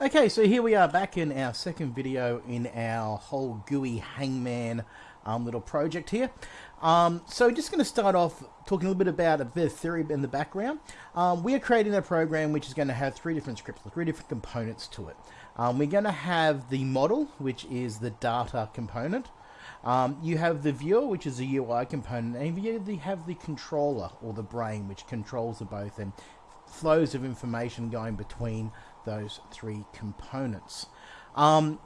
Okay, so here we are back in our second video in our whole GUI Hangman um, little project here. Um, so just going to start off talking a little bit about a bit of theory in the background. Um, we are creating a program which is going to have three different scripts, three different components to it. Um, we're going to have the model, which is the data component. Um, you have the viewer, which is the UI component, and you have the controller, or the brain, which controls the both and flows of information going between those three components. Um,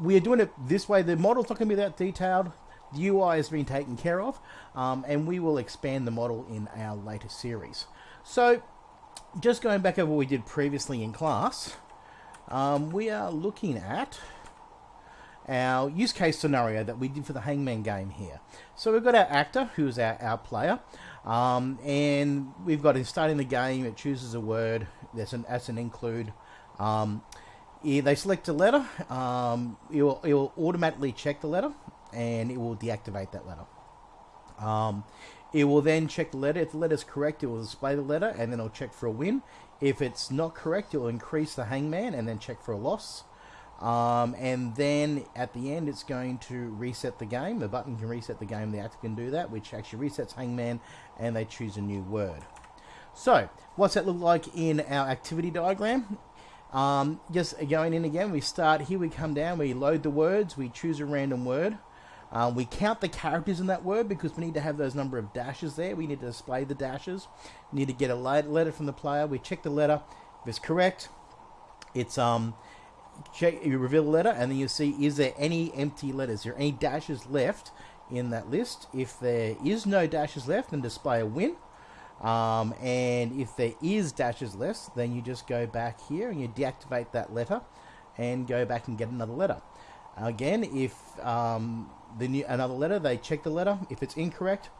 we are doing it this way. The model's not going to be that detailed. The UI has been taken care of, um, and we will expand the model in our later series. So, just going back over what we did previously in class, um, we are looking at our use case scenario that we did for the Hangman game here. So we've got our actor, who's our, our player, um, and we've got in starting the game, it chooses a word, that's an, that's an include, um, they select a letter, um, it, will, it will automatically check the letter and it will deactivate that letter. Um, it will then check the letter. If the letter is correct, it will display the letter and then it'll check for a win. If it's not correct, it will increase the hangman and then check for a loss. Um, and then at the end, it's going to reset the game. The button can reset the game. The actor can do that, which actually resets Hangman, and they choose a new word. So, what's that look like in our activity diagram? Um, just going in again, we start here, we come down, we load the words, we choose a random word. Um, we count the characters in that word because we need to have those number of dashes there. We need to display the dashes. We need to get a letter from the player. We check the letter. If it's correct, it's um, check. You reveal the letter, and then you see is there any empty letters? Is there any dashes left in that list? If there is no dashes left, then display a win. Um, and if there is dashes left, then you just go back here and you deactivate that letter and go back and get another letter. Again, if um, the new, another letter, they check the letter. If it's incorrect,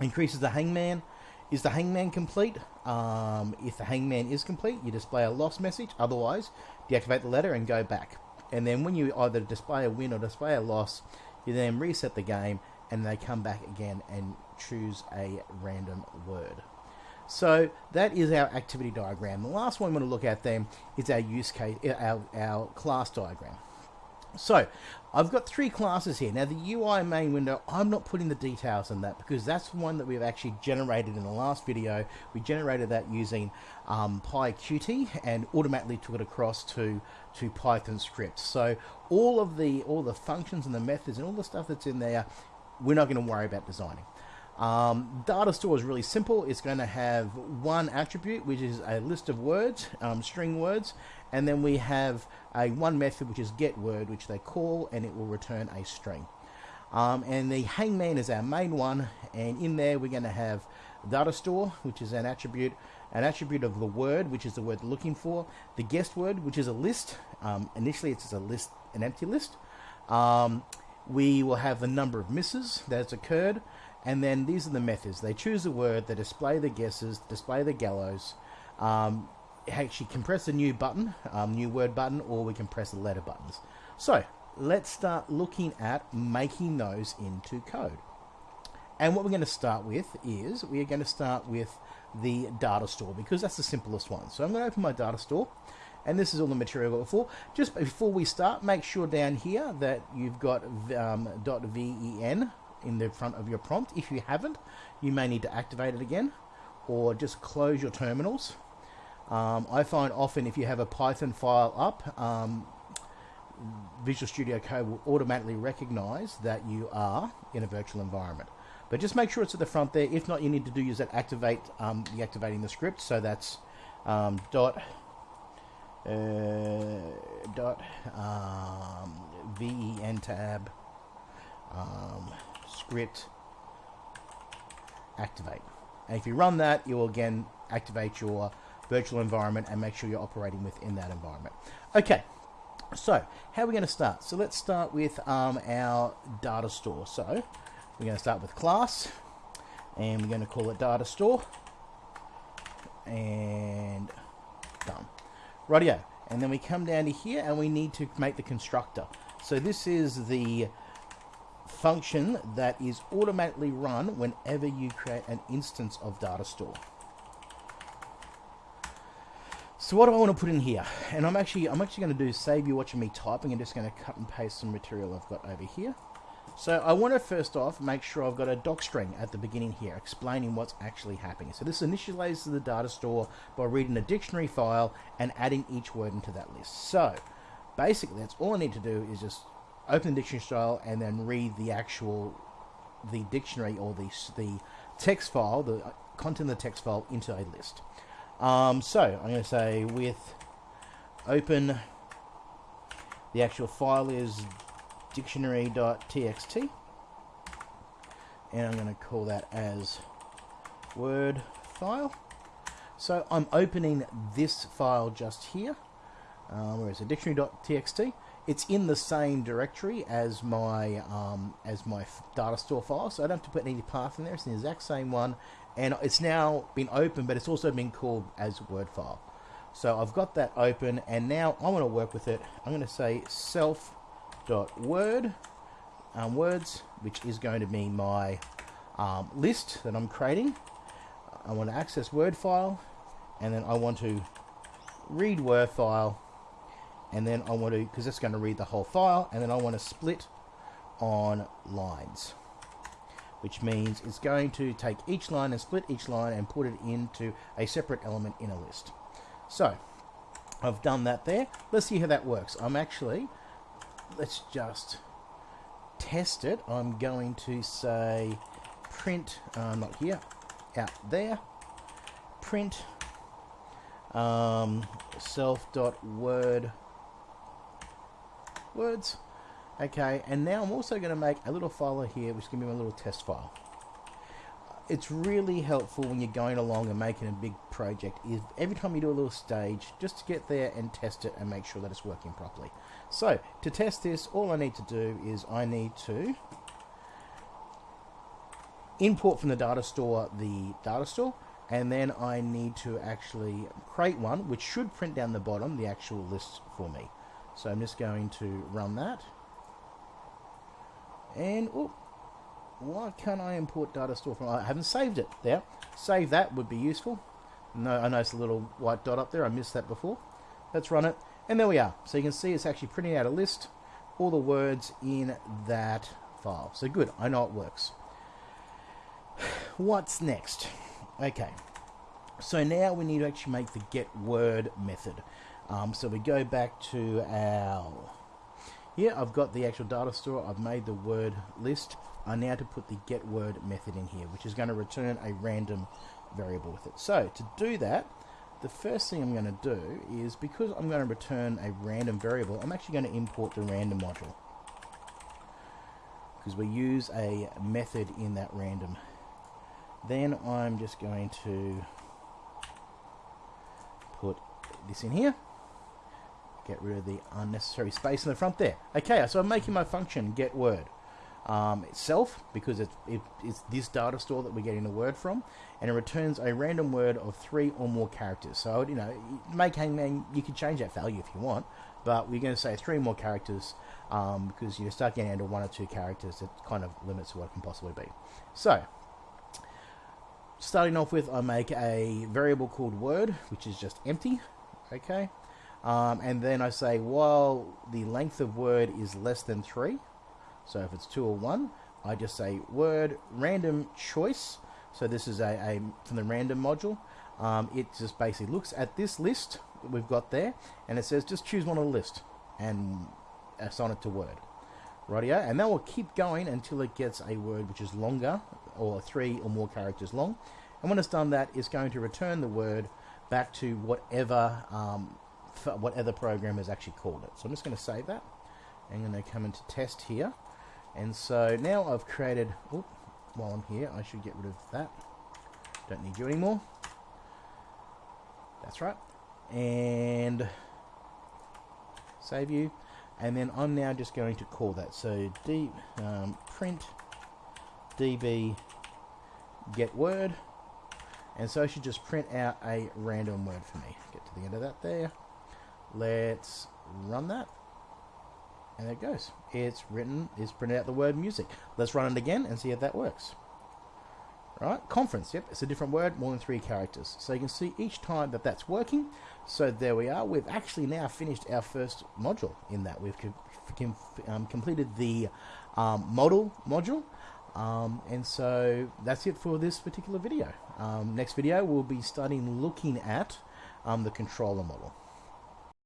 increases the hangman. Is the hangman complete? Um, if the hangman is complete, you display a loss message. Otherwise, deactivate the letter and go back. And then when you either display a win or display a loss, you then reset the game and they come back again and choose a random word. So that is our activity diagram. The last one we want to look at then is our use case, our, our class diagram. So I've got three classes here. Now the UI main window, I'm not putting the details in that because that's one that we've actually generated in the last video. We generated that using um, PyQt and automatically took it across to, to Python scripts. So all of the all the functions and the methods and all the stuff that's in there, we're not going to worry about designing. Um, data store is really simple. It's going to have one attribute, which is a list of words, um, string words, and then we have a one method, which is get word, which they call, and it will return a string. Um, and the hangman is our main one, and in there we're going to have data store, which is an attribute, an attribute of the word, which is the word looking for, the guest word, which is a list. Um, initially, it's a list, an empty list. Um, we will have the number of misses that has occurred, and then these are the methods. They choose a word, they display the guesses, display the gallows. Um, actually can press a new button, um, new word button, or we can press the letter buttons. So let's start looking at making those into code. And what we're going to start with is we are going to start with the data store because that's the simplest one. So I'm going to open my data store and this is all the material I've got before. Just before we start, make sure down here that you've got um, .ven in the front of your prompt. If you haven't, you may need to activate it again or just close your terminals. Um, I find often if you have a Python file up, um, Visual Studio Code will automatically recognize that you are in a virtual environment. But just make sure it's at the front there. If not, you need to do use that activate um, deactivating the script. So that's um, dot uh, dot um, ven tab um, script activate. And if you run that, you will again activate your virtual environment and make sure you're operating within that environment. Okay, so how are we going to start? So let's start with um, our data store. So we're going to start with class and we're going to call it data store and done. Rightio. And then we come down to here and we need to make the constructor. So this is the function that is automatically run whenever you create an instance of data store. So what do I want to put in here? And I'm actually I'm actually going to do save you watching me typing and just going to cut and paste some material I've got over here. So I want to first off make sure I've got a doc string at the beginning here explaining what's actually happening. So this initializes the data store by reading a dictionary file and adding each word into that list. So basically that's all I need to do is just open the dictionary style and then read the actual the dictionary or the, the text file, the content of the text file into a list. Um, so I'm going to say with open the actual file is dictionary.txt and I'm going to call that as word file. So I'm opening this file just here um, where is it? Dictionary.txt it's in the same directory as my um, as my data store file so I don't have to put any path in there. It's the exact same one. And it's now been opened but it's also been called as word file. So I've got that open and now I want to work with it. I'm going to say self dot word um, words which is going to be my um, list that I'm creating. I want to access word file and then I want to read word file and then I want to because it's going to read the whole file and then I want to split on lines which means it's going to take each line and split each line and put it into a separate element in a list. So I've done that there. Let's see how that works. I'm actually let's just test it. I'm going to say print, uh, not here, out there, print um, self.word words. Okay, and now I'm also going to make a little file here, which is going to be my little test file. It's really helpful when you're going along and making a big project. Is every time you do a little stage just to get there and test it and make sure that it's working properly. So to test this all I need to do is I need to import from the data store the data store and then I need to actually create one which should print down the bottom the actual list for me so I'm just going to run that and oh why can't I import data store from... I haven't saved it there. Save that would be useful. No, I noticed a little white dot up there. I missed that before. Let's run it. And there we are. So you can see it's actually printing out a list, all the words in that file. So good, I know it works. What's next? Okay, so now we need to actually make the get word method. Um, so we go back to our here I've got the actual data store, I've made the word list. I now to put the get word method in here, which is going to return a random variable with it. So to do that, the first thing I'm going to do is because I'm going to return a random variable, I'm actually going to import the random module. Because we use a method in that random. Then I'm just going to put this in here get rid of the unnecessary space in the front there. Okay, so I'm making my function get word um, itself because it's, it, it's this data store that we're getting the word from, and it returns a random word of three or more characters. So you know, make hangman, you can change that value if you want, but we're going to say three more characters um, because you start getting into one or two characters, it kind of limits what it can possibly be. So. Starting off with, I make a variable called word, which is just empty. Okay, um, and then I say, while the length of word is less than 3, so if it's 2 or 1, I just say word random choice. So this is a, a from the random module. Um, it just basically looks at this list that we've got there, and it says just choose one of the list and assign it to word. Rightio, and that will keep going until it gets a word which is longer, or three or more characters long. And when it's done that, it's going to return the word back to whatever um, what other program has actually called it. So I'm just going to save that. And I'm going to come into test here. And so now I've created, oh, while I'm here, I should get rid of that. Don't need you anymore. That's right. And save you. And then I'm now just going to call that. So d um, print db get word. And so I should just print out a random word for me. Get to the end of that there. Let's run that. And there it goes. It's written, it's printed out the word music. Let's run it again and see if that works. right? Conference, yep, it's a different word, more than three characters. So you can see each time that that's working. So there we are. We've actually now finished our first module in that. We've com um, completed the um, model module. Um, and so that's it for this particular video. Um, next video, we'll be starting looking at um, the controller model.